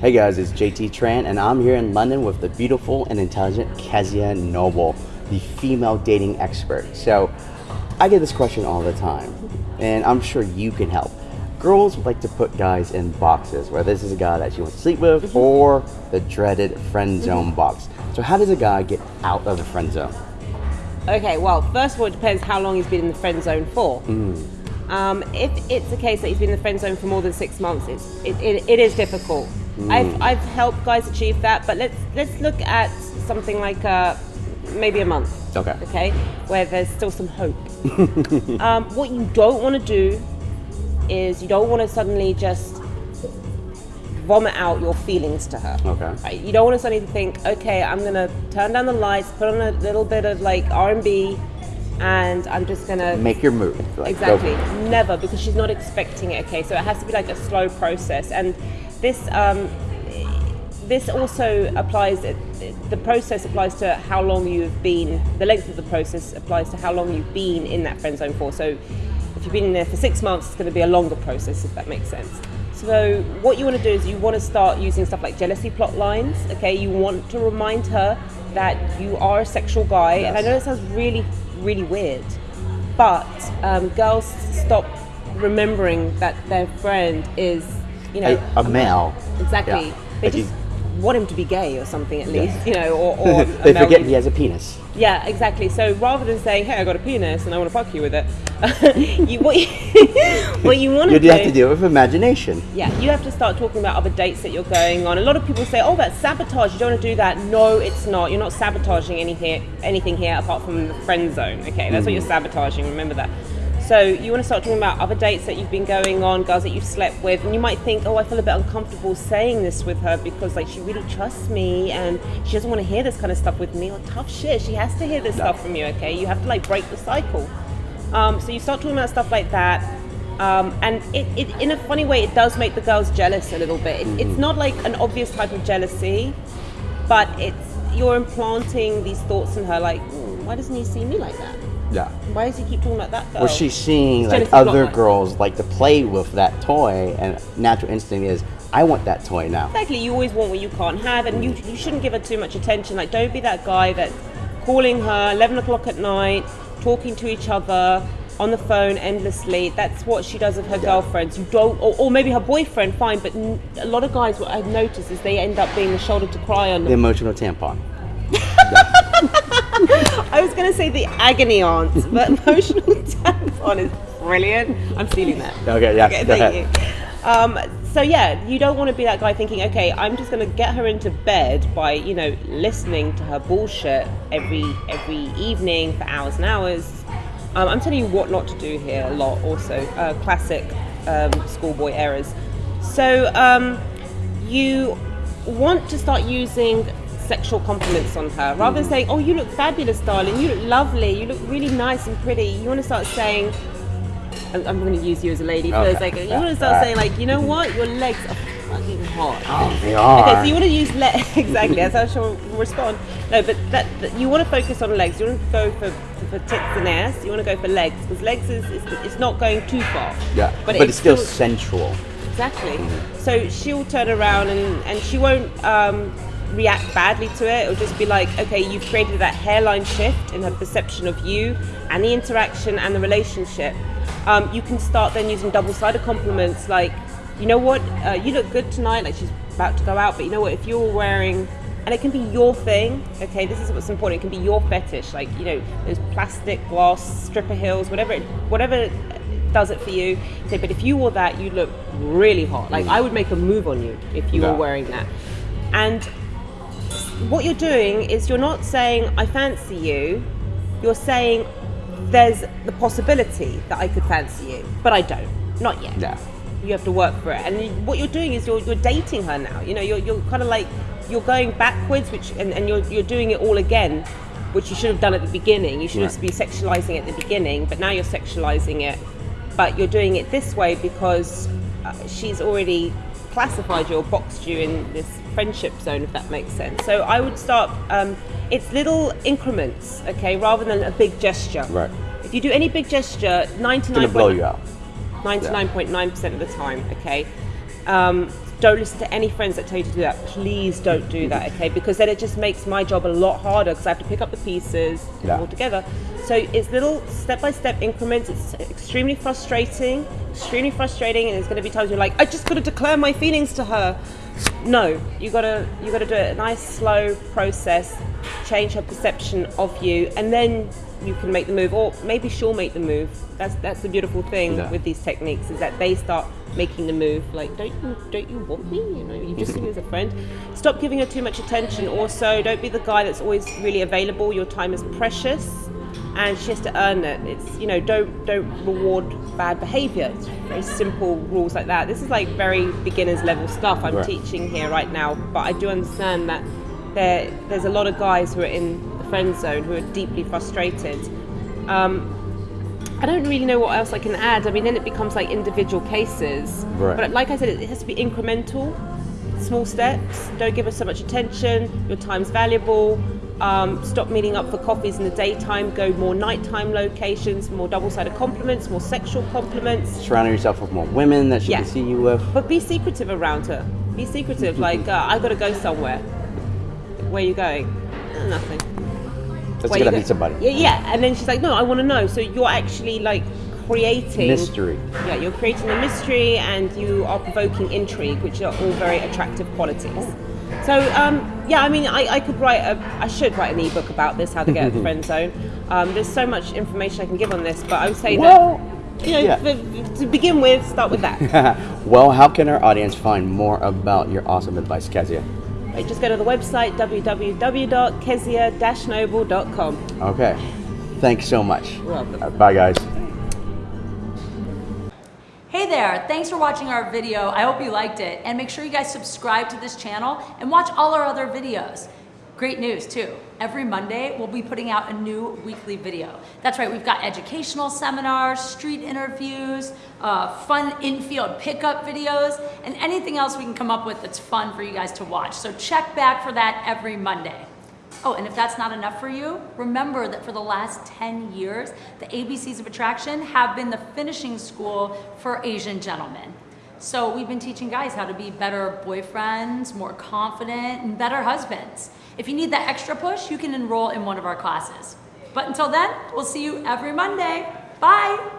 Hey guys, it's JT Tran, and I'm here in London with the beautiful and intelligent Kezia Noble, the female dating expert. So, I get this question all the time, and I'm sure you can help. Girls like to put guys in boxes, where this is a guy that she wants to sleep with, Mm-hmm. or the dreaded friend zone box. So, how does a guy get out of the friend zone? Okay, well, first of all, it depends how long he's been in the friend zone for. Um, if it's the case that he's been in the friend zone for more than six months, it's, it, it, it is difficult. I've, I've helped guys achieve that, but let's let's look at something like uh, maybe a month. Okay. Okay, where there's still some hope. um, what you don't want to do is you don't want to suddenly just vomit out your feelings to her. Okay. Right? You don't want to suddenly think, okay, I'm gonna turn down the lights, put on a little bit of like R and B, and I'm just gonna Make your move. Like, go- exactly never because she's not expecting it. Okay, so it has to be like a slow process, and this um, this also applies. The process applies to how long you've been. The length of the process applies to how long you've been in that friend zone for. So if you've been in there for six months, it's going to be a longer process if that makes sense. So what you want to do is you want to start using stuff like jealousy plot lines. Okay, you want to remind her that you are a sexual guy, and I know it sounds really, really weird, but um, girls stop remembering that their friend is, you know, a, a male. Exactly. Yeah. They Like just want him to be gay or something at Yeah. least, you know, or, or they forget he has a penis. Yeah, exactly. So rather than saying, "Hey, I got a penis and I want to fuck you with it," you, what you, what you want to do, You have to deal with imagination. yeah, you have to start talking about other dates that you're going on. A lot of people say, "Oh, that's sabotage. You don't want to do that." No, it's not. You're not sabotaging any here, anything here apart from the friend zone. Okay, that's what you're mm. sabotaging. Remember that. So you want to start talking about other dates that you've been going on, girls that you've slept with, and you might think, "Oh, I feel a bit uncomfortable saying this with her because like she really trusts me and she doesn't want to hear this kind of stuff with me." Or tough shit, she has to hear this stuff from you. Okay, you have to like break the cycle. Um, so you start talking about stuff like that. Um, and it, it, in a funny way, it does make the girls jealous a little bit. It, It's not like an obvious type of jealousy, but it's you're implanting these thoughts in her, like, "Hmm, why doesn't he see me like that? Yeah. Why does he keep talking about that girl? Or she's seeing It's like other girls like to play with that toy, and natural instinct is, I want that toy now. Exactly, you always want what you can't have, and you, you shouldn't give her too much attention. Like, don't be that guy that's calling her 11 o'clock at night, talking to each other on the phone endlessly. That's what she does with her girlfriends. You don't, or, or maybe her boyfriend, fine, but n- a lot of guys, what I've noticed is they end up being the shoulder to cry on. The emotional tampon. I was going to say the agony aunt, but emotional tampon is brilliant. I'm stealing that. Okay, yes, Okay, thank you. Um, so yeah, you don't want to be that guy thinking, okay, I'm just going to get her into bed by you know listening to her bullshit every every evening for hours and hours. Um, I'm telling you what not to do here a lot. Also, uh, classic um, schoolboy errors. So um, you want to start using sexual compliments on her rather than mm. saying, "Oh, you look fabulous, darling. You look lovely. You look really nice and pretty." You want to start saying, I'm, I'm going to use you as a lady for a Okay. second. You want to start Alright. saying like, you know what, your legs are fucking hot. Oh, they are. Okay, so you want to use legs exactly. That's how she'll respond. No, but that, that you want to focus on legs. You want to go for for tits and ass. You want to go for legs because legs is, is it's not going too far. yeah, but, but, it's, still, sensual. Exactly. Mm. So she'll turn around and, and she won't um, react badly to it. It'll just be like, okay, you've created that hairline shift in her perception of you and the interaction and the relationship. Um, you can start then using double-sided compliments like, you know what, uh, you look good tonight. Like she's about to go out, but you know what, if you're wearing and it can be your thing. Okay, this is what's important. It can be your fetish, like you know, those plastic glass stripper heels, whatever, it, whatever does it for you. Say, but if you wore that, you look really hot. Like I would make a move on you if you Yeah. were wearing that. And what you're doing is you're not saying I fancy you. You're saying there's the possibility that I could fancy you, but I don't. Not yet Yeah. you have to work for it. And you- what you're doing is you're, you're dating her now. You know, you're, you're kind of like you're going backwards, which and, and you're you're doing it all again, which you should have done at the beginning. You should have been sexualizing it at the beginning, but now you're sexualizing it. But you're doing it this way because uh, she's already classified you or boxed you in this friendship zone, if that makes sense. So I would start. Um, it's little increments, okay, rather than a big gesture. Right. If you do any big gesture, ninety It's gonna nine blow you out. 99.9% of the time, okay? Um, don't listen to any friends that tell you to do that. Please don't do that, okay? Because then it just makes my job a lot harder because I have to pick up the pieces Yeah. all together. So it's little step-by-step increments. It's extremely frustrating, extremely frustrating, and there's going to be times you're like, I just got to declare my feelings to her. No, you gotta you gotta do it a nice slow process, change her perception of you, and then you can make the move, or maybe she'll make the move. That's that's the beautiful thing Yeah. with these techniques is that they start making the move. Like, don't you don't you want me? You know, you just see me as a friend. Stop giving her too much attention. Also, don't be the guy that's always really available. Your time is precious, and she has to earn it. It's you know, don't don't reward bad behavior. It's very simple rules like that. This is like very beginners level stuff I'm Right. teaching here right now, but I do understand that there there's a lot of guys who are in the friend zone who are deeply frustrated. Um, I don't really know what else I can add. I mean, then it becomes like individual cases. Right. But like I said, it has to be incremental, small steps. Don't give us so much attention. Your time's valuable. Um, stop meeting up for coffees in the daytime. Go more nighttime locations, more double-sided compliments, more sexual compliments. Surrounding yourself with more women that she Yeah. can see you with. But be secretive around her. Be secretive. like, uh, I got to go somewhere. Where are you going? "Uh, nothing. Let's Where get you to go- meet somebody. Yeah, yeah. And then she's like, no, I want to know. So you're actually like creating Mystery. Yeah, you're creating a mystery and you are provoking intrigue, which are all very attractive qualities. So um, yeah, I mean, I, I could write a, I should write an ebook about this, how to get out of the friend zone. Um, there's so much information I can give on this, but I would say Well, that you know, yeah. for- to begin with, start with that. well, how can our audience find more about your awesome advice, Kezia? Right, just go to the website www.kezia-noble.com. Okay. Thanks so much. You're welcome. Bye, guys. There, thanks for watching our video. I hope you liked it. And make sure you guys subscribe to this channel and watch all our other videos. Great news too. Every Monday, we'll be putting out a new weekly video. That's right, we've got educational seminars, street interviews, uh, fun infield pickup videos, and anything else we can come up with that's fun for you guys to watch. So check back for that every Monday. Oh, and if that's not enough for you, remember that for the last 10 years, the ABCs of Attraction have been the finishing school for Asian gentlemen. So we've been teaching guys how to be better boyfriends, more confident, and better husbands. If you need that extra push, you can enroll in one of our classes. But until then, we'll see you every Monday. Bye!